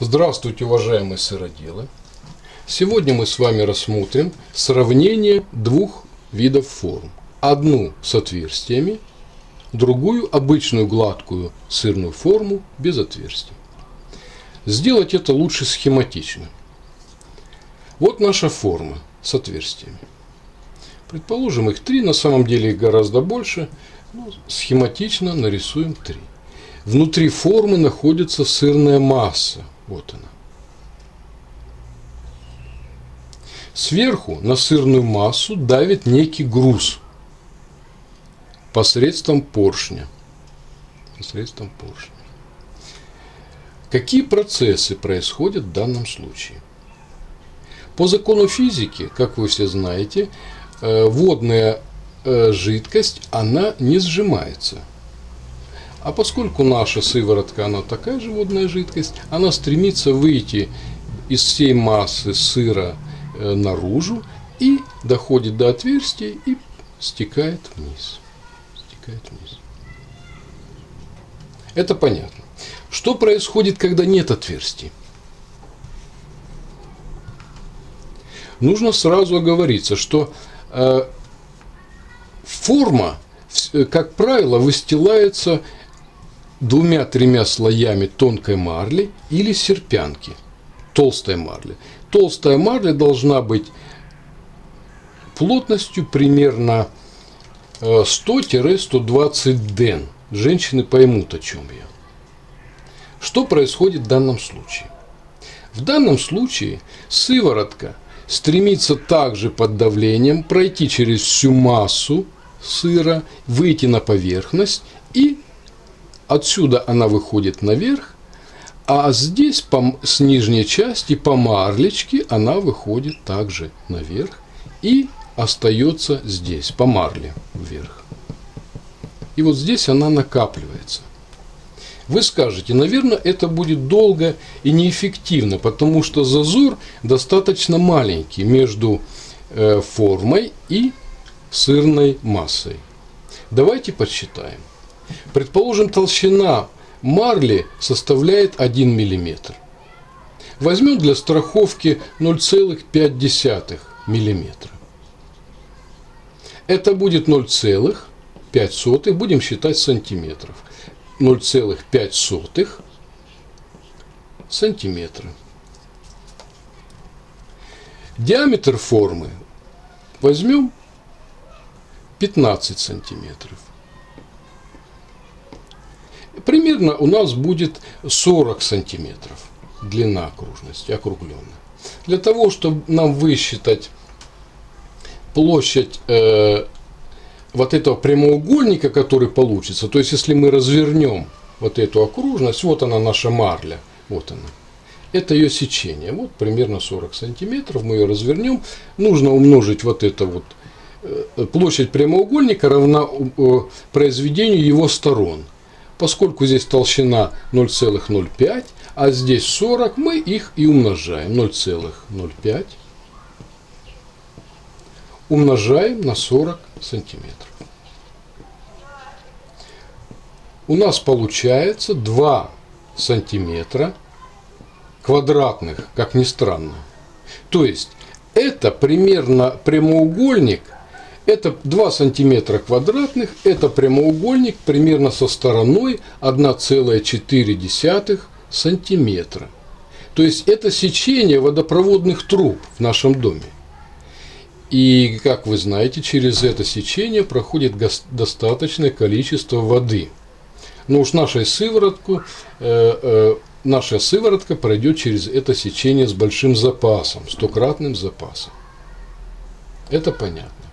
Здравствуйте, уважаемые сыроделы! Сегодня мы с вами рассмотрим сравнение двух видов форм. Одну с отверстиями, другую обычную гладкую сырную форму без отверстий. Сделать это лучше схематично. Вот наша форма с отверстиями. Предположим, их три, на самом деле их гораздо больше. Ну, схематично нарисуем три. Внутри формы находится сырная масса – вот она. Сверху на сырную массу давит некий груз посредством поршня. Посредством поршня. Какие процессы происходят в данном случае? По закону физики, как вы все знаете, э, водная э, жидкость, она не сжимается – а поскольку наша сыворотка, она такая же водная жидкость, она стремится выйти из всей массы сыра э, наружу и доходит до отверстия и стекает вниз. Стекает вниз. Это понятно. Что происходит, когда нет отверстий? Нужно сразу оговориться, что э, форма, э, как правило, выстилается двумя-тремя слоями тонкой марли или серпянки, толстой марли. Толстая марля должна быть плотностью примерно 100-120 э, ден. Женщины поймут, о чем я. Что происходит в данном случае? В данном случае сыворотка стремится также под давлением пройти через всю массу сыра, выйти на поверхность и Отсюда она выходит наверх, а здесь по, с нижней части по марлечке она выходит также наверх и остается здесь, по марле вверх. И вот здесь она накапливается. Вы скажете, наверное, это будет долго и неэффективно, потому что зазор достаточно маленький между э, формой и сырной массой. Давайте подсчитаем. Предположим, толщина марли составляет 1 мм. Возьмем для страховки 0,5 мм. Это будет 0,5, будем считать сантиметров. 0,5 сантиметра. Диаметр формы возьмем 15 сантиметров примерно у нас будет 40 сантиметров длина окружности, округленная. Для того, чтобы нам высчитать площадь э, вот этого прямоугольника, который получится, то есть если мы развернем вот эту окружность, вот она наша марля, вот она. Это ее сечение, вот примерно 40 сантиметров, мы ее развернем. Нужно умножить вот это вот, э, площадь прямоугольника равна э, произведению его сторон. Поскольку здесь толщина 0,05, а здесь 40, мы их и умножаем. 0,05 умножаем на 40 сантиметров. У нас получается 2 сантиметра квадратных, как ни странно. То есть это примерно прямоугольник это 2 сантиметра квадратных, это прямоугольник примерно со стороной 1,4 сантиметра. То есть это сечение водопроводных труб в нашем доме. И, как вы знаете, через это сечение проходит достаточное количество воды. Но уж нашей сыворотку, э, э, наша сыворотка пройдет через это сечение с большим запасом, стократным запасом. Это понятно.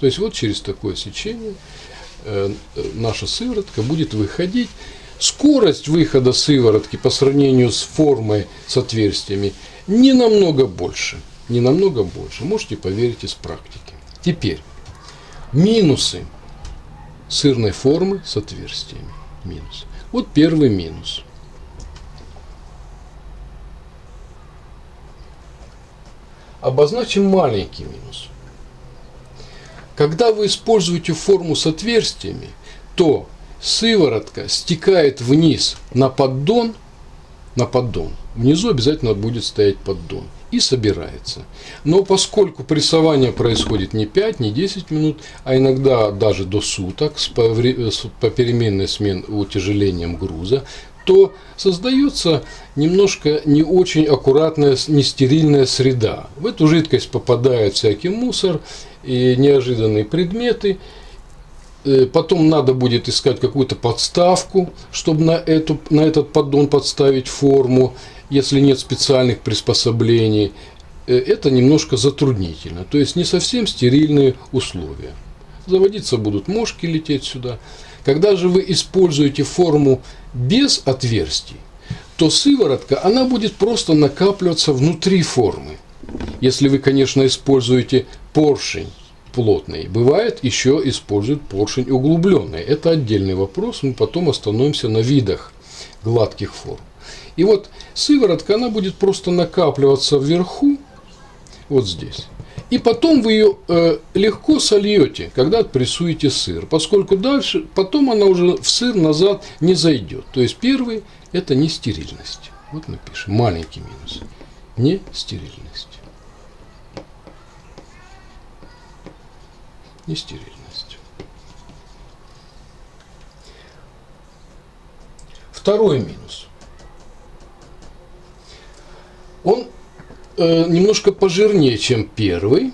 То есть вот через такое сечение э, наша сыворотка будет выходить. Скорость выхода сыворотки по сравнению с формой с отверстиями не намного больше. Не намного больше. Можете поверить из практики. Теперь минусы сырной формы с отверстиями. Минус. Вот первый минус. Обозначим маленький минус. Когда вы используете форму с отверстиями, то сыворотка стекает вниз на поддон, на поддон. Внизу обязательно будет стоять поддон и собирается. Но поскольку прессование происходит не 5, не 10 минут, а иногда даже до суток с попеременной смен утяжелением груза, то создается немножко не очень аккуратная, нестерильная среда. В эту жидкость попадает всякий мусор и неожиданные предметы. Э, потом надо будет искать какую-то подставку, чтобы на, эту, на этот поддон подставить форму, если нет специальных приспособлений. Э, это немножко затруднительно. То есть не совсем стерильные условия. Заводиться будут мошки лететь сюда. Когда же вы используете форму без отверстий, то сыворотка, она будет просто накапливаться внутри формы. Если вы, конечно, используете поршень плотный. Бывает, еще используют поршень углубленный. Это отдельный вопрос, мы потом остановимся на видах гладких форм. И вот сыворотка, она будет просто накапливаться вверху, вот здесь. И потом вы ее э, легко сольете, когда отпрессуете сыр, поскольку дальше, потом она уже в сыр назад не зайдет. То есть первый – это не стерильность. Вот мы пишем, маленький минус. Не стерильность. Не стерильность. Второй минус. Он Э, немножко пожирнее, чем первый.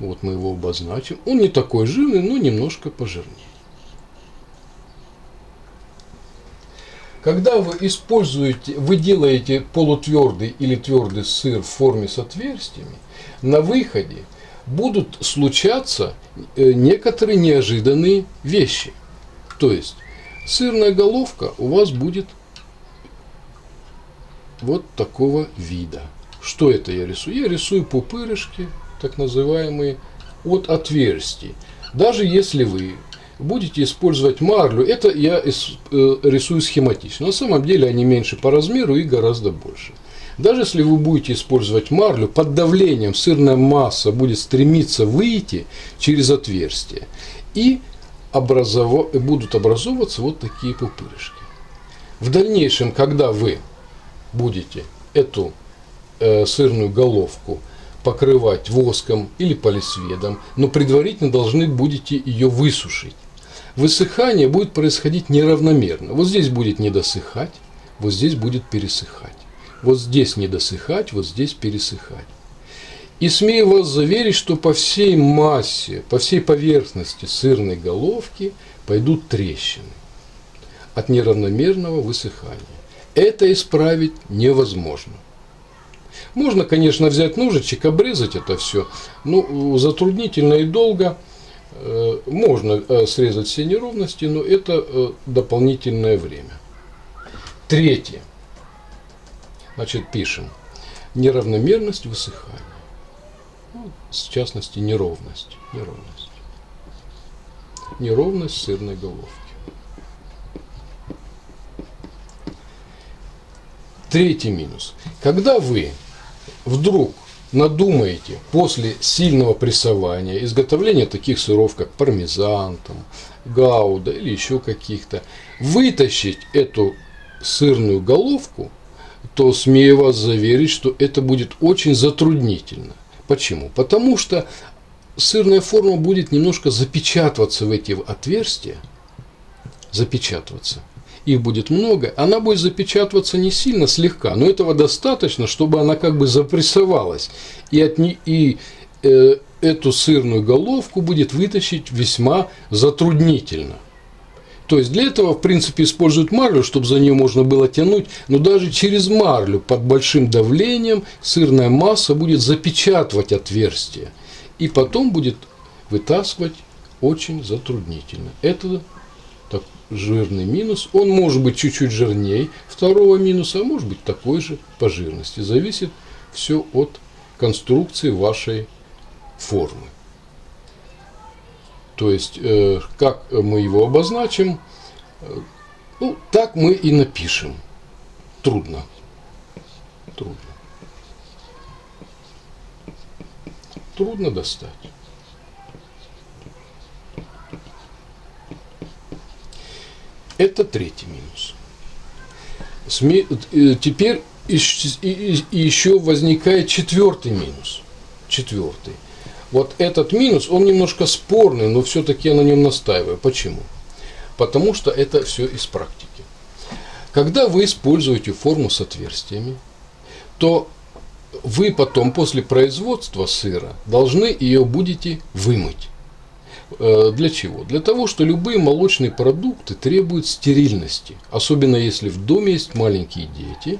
Вот мы его обозначим. Он не такой жирный, но немножко пожирнее. Когда вы используете, вы делаете полутвердый или твердый сыр в форме с отверстиями, на выходе будут случаться э, некоторые неожиданные вещи. То есть сырная головка у вас будет вот такого вида. Что это я рисую? Я рисую пупырышки, так называемые, от отверстий. Даже если вы будете использовать марлю, это я э, рисую схематично. На самом деле они меньше по размеру и гораздо больше. Даже если вы будете использовать марлю, под давлением сырная масса будет стремиться выйти через отверстие. И образов... будут образовываться вот такие пупырышки. В дальнейшем, когда вы будете эту э, сырную головку покрывать воском или полисведом, но предварительно должны будете ее высушить. Высыхание будет происходить неравномерно. Вот здесь будет недосыхать, вот здесь будет пересыхать. Вот здесь недосыхать, вот здесь пересыхать. И смею вас заверить, что по всей массе, по всей поверхности сырной головки пойдут трещины от неравномерного высыхания. Это исправить невозможно. Можно, конечно, взять ножичек, обрезать это все, но затруднительно и долго. Э, можно э, срезать все неровности, но это э, дополнительное время. Третье. Значит, пишем. Неравномерность высыхания. Ну, в частности, неровность. Неровность. Неровность сырной головки. Третий минус. Когда вы вдруг надумаете после сильного прессования, изготовления таких сыров, как пармезан, там, гауда или еще каких-то, вытащить эту сырную головку, то смею вас заверить, что это будет очень затруднительно. Почему? Потому что сырная форма будет немножко запечатываться в эти отверстия, запечатываться их будет много, она будет запечатываться не сильно, слегка, но этого достаточно, чтобы она как бы запрессовалась. И, от не, и э, эту сырную головку будет вытащить весьма затруднительно. То есть для этого, в принципе, используют марлю, чтобы за нее можно было тянуть, но даже через марлю под большим давлением сырная масса будет запечатывать отверстие. И потом будет вытаскивать очень затруднительно. Это жирный минус. Он может быть чуть-чуть жирнее второго минуса, а может быть такой же по жирности. Зависит все от конструкции вашей формы. То есть, э, как мы его обозначим, ну, так мы и напишем. Трудно. Трудно. Трудно достать. Это третий минус. э, теперь еще возникает четвертый минус. Четвертый. Вот этот минус, он немножко спорный, но все-таки я на нем настаиваю. Почему? Потому что это все из практики. Когда вы используете форму с отверстиями, то вы потом после производства сыра должны ее будете вымыть. Э, Для чего? Для того, что любые молочные продукты требуют стерильности, особенно если в доме есть маленькие дети,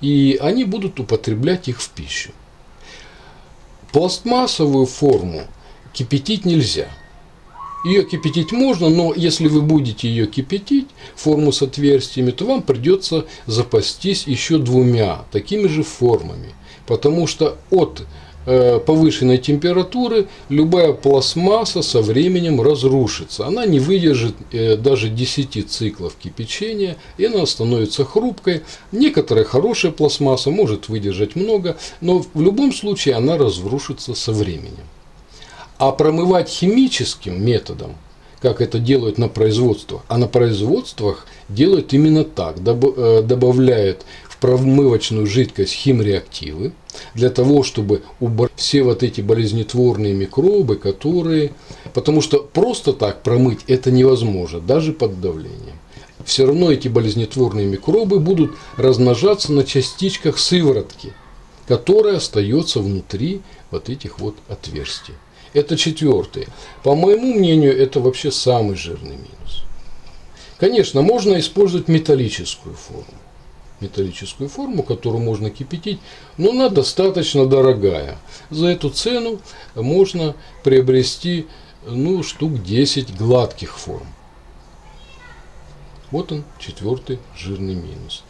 и они будут употреблять их в пищу. Пластмассовую форму кипятить нельзя. Ее кипятить можно, но если вы будете ее кипятить, форму с отверстиями, то вам придется запастись еще двумя такими же формами. Потому что от повышенной температуры любая пластмасса со временем разрушится. Она не выдержит э, даже 10 циклов кипячения, и она становится хрупкой. Некоторая хорошая пластмасса может выдержать много, но в любом случае она разрушится со временем. А промывать химическим методом, как это делают на производствах, а на производствах делают именно так, э, добавляют промывочную жидкость химреактивы, для того, чтобы убрать все вот эти болезнетворные микробы, которые... Потому что просто так промыть это невозможно, даже под давлением. Все равно эти болезнетворные микробы будут размножаться на частичках сыворотки, которая остается внутри вот этих вот отверстий. Это четвертый. По моему мнению, это вообще самый жирный минус. Конечно, можно использовать металлическую форму. Металлическую форму, которую можно кипятить, но она достаточно дорогая. За эту цену можно приобрести ну, штук 10 гладких форм. Вот он, четвертый жирный минус.